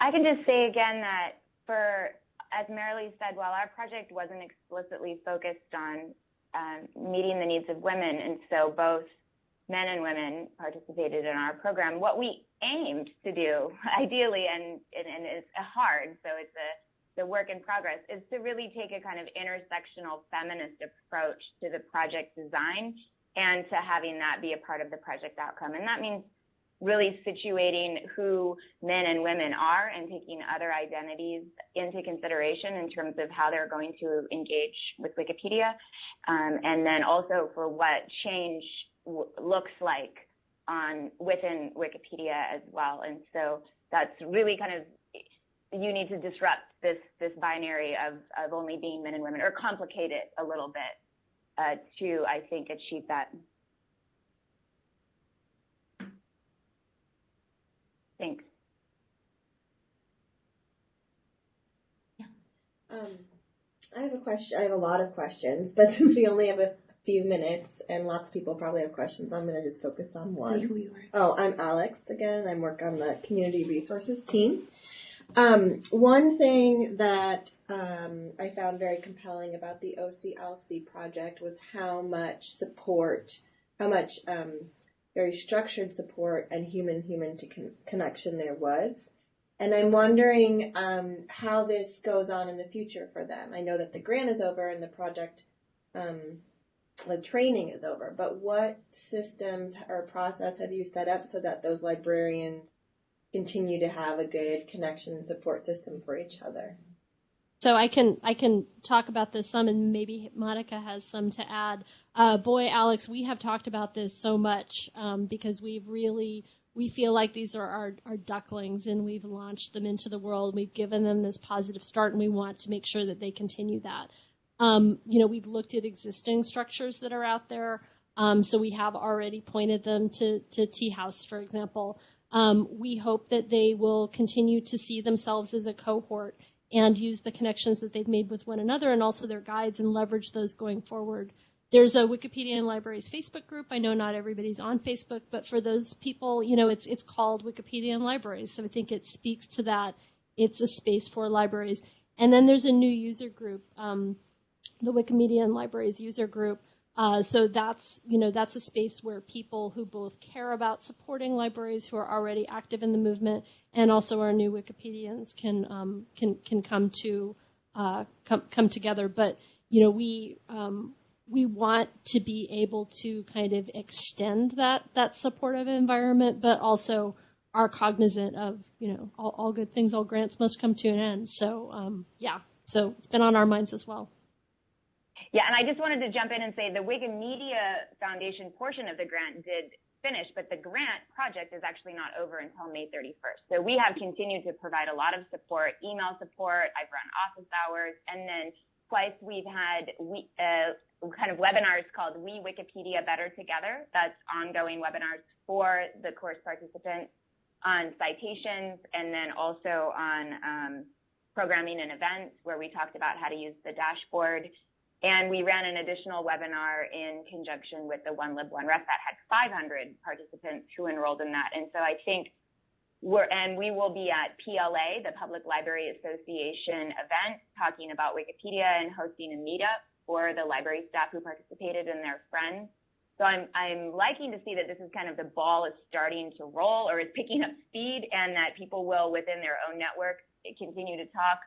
C: I can just say again that for, as Merrilee said, while our project wasn't explicitly focused on um, meeting the needs of women, and so both men and women participated in our program, what we aimed to do, ideally, and, and, and it's hard, so it's a the work in progress, is to really take a kind of intersectional feminist approach to the project design and to having that be a part of the project outcome. And that means really situating who men and women are and taking other identities into consideration in terms of how they're going to engage with Wikipedia. Um, and then also for what change looks like on within Wikipedia as well. And so that's really kind of you need to disrupt this this binary of of only being men and women or complicate it a little bit uh, to I think achieve that. Thanks.
A: Yeah.
G: Um, I have a question. I have a lot of questions, but since we only have a few minutes and lots of people probably have questions, I'm going to just focus on one.
A: Say who you are.
G: Oh, I'm Alex again. I work on the community resources team. Um, one thing that um, I found very compelling about the OCLC project was how much support, how much um, very structured support and human human to con- connection there was. And I'm wondering um, how this goes on in the future for them. I know that the grant is over and the project, um, the training is over, but what systems or process have you set up so that those librarians continue to have a good connection and support system for each other?
D: So I can I can talk about this some, and maybe Monika has some to add. Uh, boy, Alex, we have talked about this so much um, because we've really we feel like these are our, our ducklings, and we've launched them into the world. We've given them this positive start, and we want to make sure that they continue that. Um, you know, we've looked at existing structures that are out there. Um, so we have already pointed them to, to Tea House, for example. Um, we hope that they will continue to see themselves as a cohort and use the connections that they've made with one another and also their guides and leverage those going forward. There's a Wikipedia and Libraries Facebook group. I know not everybody's on Facebook, but for those people, you know, it's it's called Wikipedia and Libraries. So I think it speaks to that. It's a space for libraries. And then there's a new user group, um, the Wikimedia and Libraries user group. Uh, so that's you know that's a space where people who both care about supporting libraries who are already active in the movement and also our new Wikipedians can um, can can come to uh, come come together. But you know we um, we want to be able to kind of extend that that supportive environment, but also are cognizant of you know all, all good things, all grants must come to an end. So um, yeah, so it's been on our minds as well.
C: Yeah, and I just wanted to jump in and say the Wikimedia Foundation portion of the grant did finish, but the grant project is actually not over until May 31st. So we have continued to provide a lot of support, email support. I've run office hours, and then twice we've had we, uh, kind of webinars called We Wikipedia Better Together. That's ongoing webinars for the course participants on citations and then also on um, programming and events where we talked about how to use the dashboard and we ran an additional webinar in conjunction with the One Lib One Ref that had 500 participants who enrolled in that. And so I think we're, and we will be at PLA, the Public Library Association event, talking about Wikipedia and hosting a meetup for the library staff who participated and their friends. So I'm, I'm liking to see that this is kind of the ball is starting to roll or is picking up speed and that people will within their own network continue to talk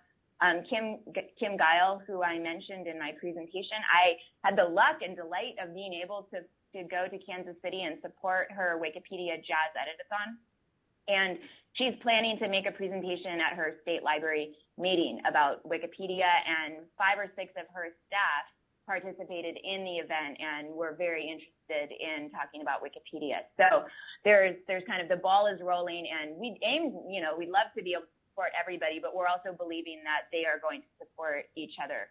C: Um, Kim, Kim Guile, who I mentioned in my presentation, I had the luck and delight of being able to, to go to Kansas City and support her Wikipedia Jazz Editathon. And she's planning to make a presentation at her state library meeting about Wikipedia and five or six of her staff participated in the event and were very interested in talking about Wikipedia. So there's there's kind of the ball is rolling and we aim, you know, we'd love to be able to support everybody, but we're also believing that they are going to support each other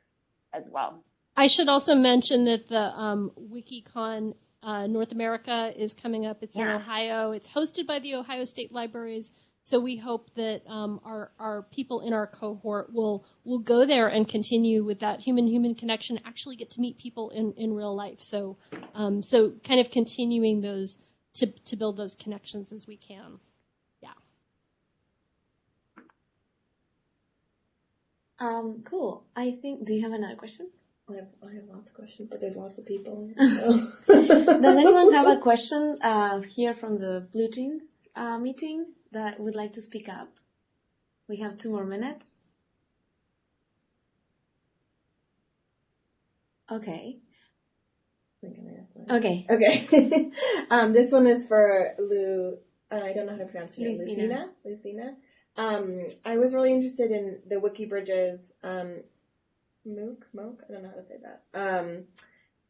C: as well.
D: I should also mention that the um, WikiCon uh, North America is coming up. It's yeah. in Ohio. It's hosted by the Ohio State Libraries. So we hope that um, our our people in our cohort will will go there and continue with that human human connection. Actually, get to meet people in, in real life. So um, so kind of continuing those to to build those connections as we can.
A: Um, cool. I think. Do you have another question?
G: I have, I have lots of questions, but there's lots of people.
A: So. Does anyone have a question uh, here from the Blue Jeans uh, meeting that would like to speak up? We have two more minutes. Okay. Okay.
G: Okay. um, this one is for Lou. Uh, I don't know how to pronounce her name. Lucina. Lucina. Um, I was really interested in the Wikibridges um, MOOC, MOOC, I don't know how to say that. Um,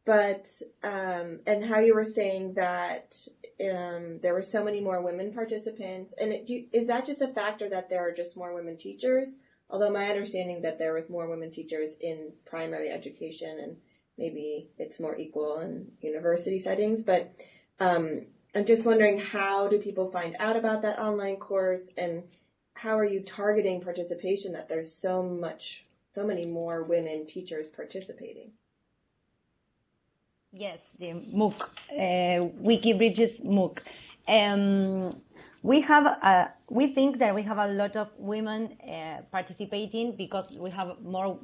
G: but um, and how you were saying that um, there were so many more women participants, and it, do, is that just a factor that there are just more women teachers? Although my understanding that there was more women teachers in primary education, and maybe it's more equal in university settings, but um, I'm just wondering how do people find out about that online course and how are you targeting participation that there's so much, so many more women teachers participating?
B: Yes, the MOOC, uh, WikiBridges MOOC. Um, we have, we think that we have a lot of women uh, participating because we have more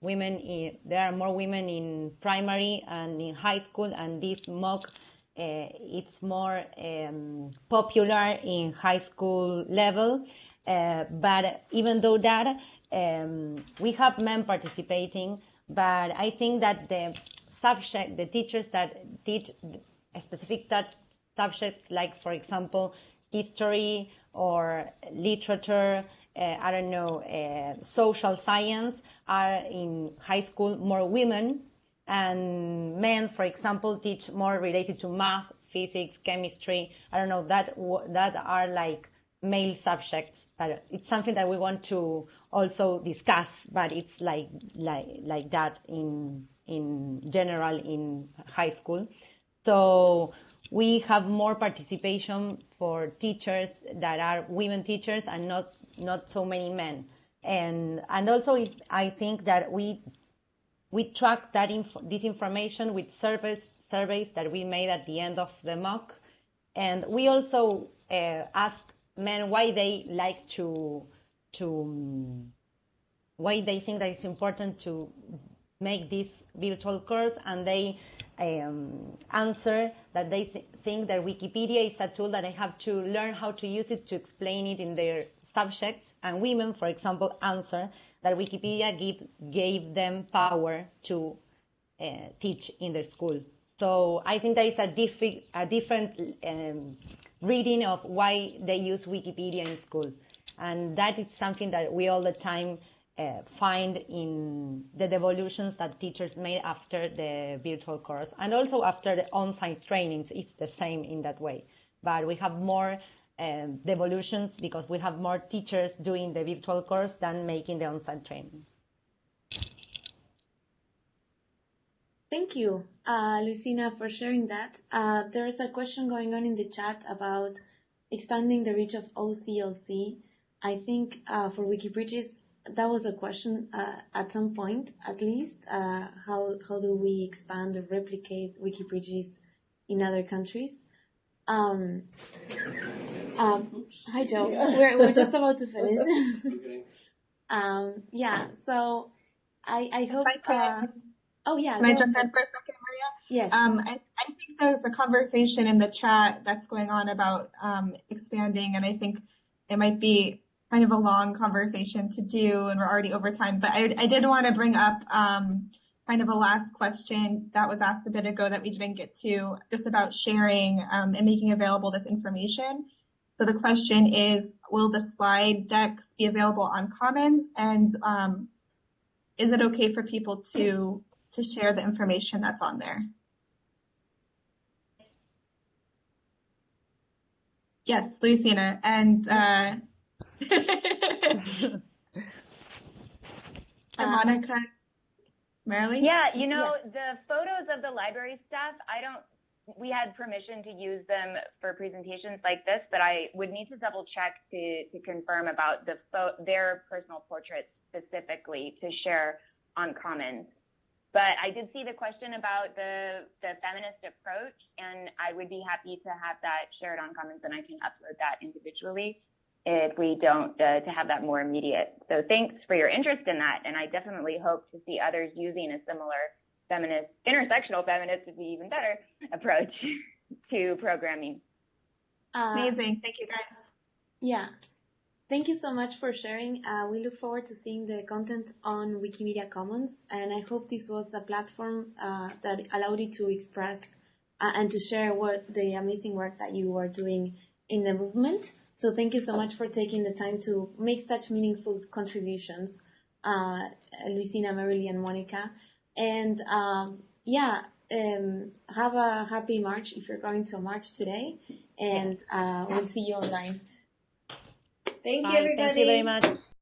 B: women. In, there are more women in primary and in high school, and this MOOC uh, it's more um, popular in high school level. Uh, but even though that, um, we have men participating, but I think that the subject, the teachers that teach specific subjects, like for example, history or literature, uh, I don't know, uh, social science, are in high school more women, and men, for example, teach more related to math, physics, chemistry. I don't know that that are like male subjects But it's something that we want to also discuss, but it's like like like that in in general in high school. So we have more participation for teachers that are women teachers and not not so many men. And and also I think that we we track that inf- this information with surveys surveys that we made at the end of the MOOC, and we also uh, ask men why they like to to why they think that it's important to make this virtual course and they um, answer that they th- think that Wikipedia is a tool that they have to learn how to use it to explain it in their subjects. And women for example answer that Wikipedia give, gave them power to uh, teach in their school. So I think there is a, diffi- a different um, reading of why they use Wikipedia in school. And that is something that we all the time uh, find in the devolutions that teachers made after the virtual course and also after the on-site trainings. It's the same in that way. But we have more um, devolutions because we have more teachers doing the virtual course than making the on-site training.
A: Thank you, uh, Luisina, for sharing that. Uh, there's a question going on in the chat about expanding the reach of OCLC. I think uh, for Wikibridges, that was a question uh, at some point, at least. Uh, how how do we expand or replicate Wikibridges in other countries? Um, um, hi, Joe. We're we're just about to finish. um, yeah. So I I hope. Oh yeah.
E: Can I jump in for a second, Maria?
A: Yes.
E: Um, I, I think there's a conversation in the chat that's going on about um, expanding, and I think it might be kind of a long conversation to do and we're already over time, but I, I did want to bring up um, kind of a last question that was asked a bit ago that we didn't get to, just about sharing um, and making available this information. So the question is, will the slide decks be available on Commons and um, is it okay for people to to share the information that's on there? Yes, Luisina, and uh, and Monika, Merrilee?
C: Yeah, you know, the photos of the library staff, I don't, we had permission to use them for presentations like this, but I would need to double check to, to confirm about the their personal portraits specifically to share on Commons. But I did see the question about the, the feminist approach, and I would be happy to have that shared on Commons, and I can upload that individually if we don't, uh, to have that more immediate. So thanks for your interest in that, and I definitely hope to see others using a similar feminist, intersectional feminist would be even better approach to programming.
A: Uh,
E: Amazing. Thank you, guys.
A: Yeah. Thank you so much for sharing. Uh, we look forward to seeing the content on Wikimedia Commons, and I hope this was a platform uh, that allowed you to express uh, and to share what the amazing work that you are doing in the movement. So thank you so much for taking the time to make such meaningful contributions, uh, Luisina, Merrilee, and Monika. And um, yeah, um, have a happy March if you're going to a march today, and uh, we'll see you online.
G: Thank
B: Bye.
G: you, everybody.
B: Thank you very much.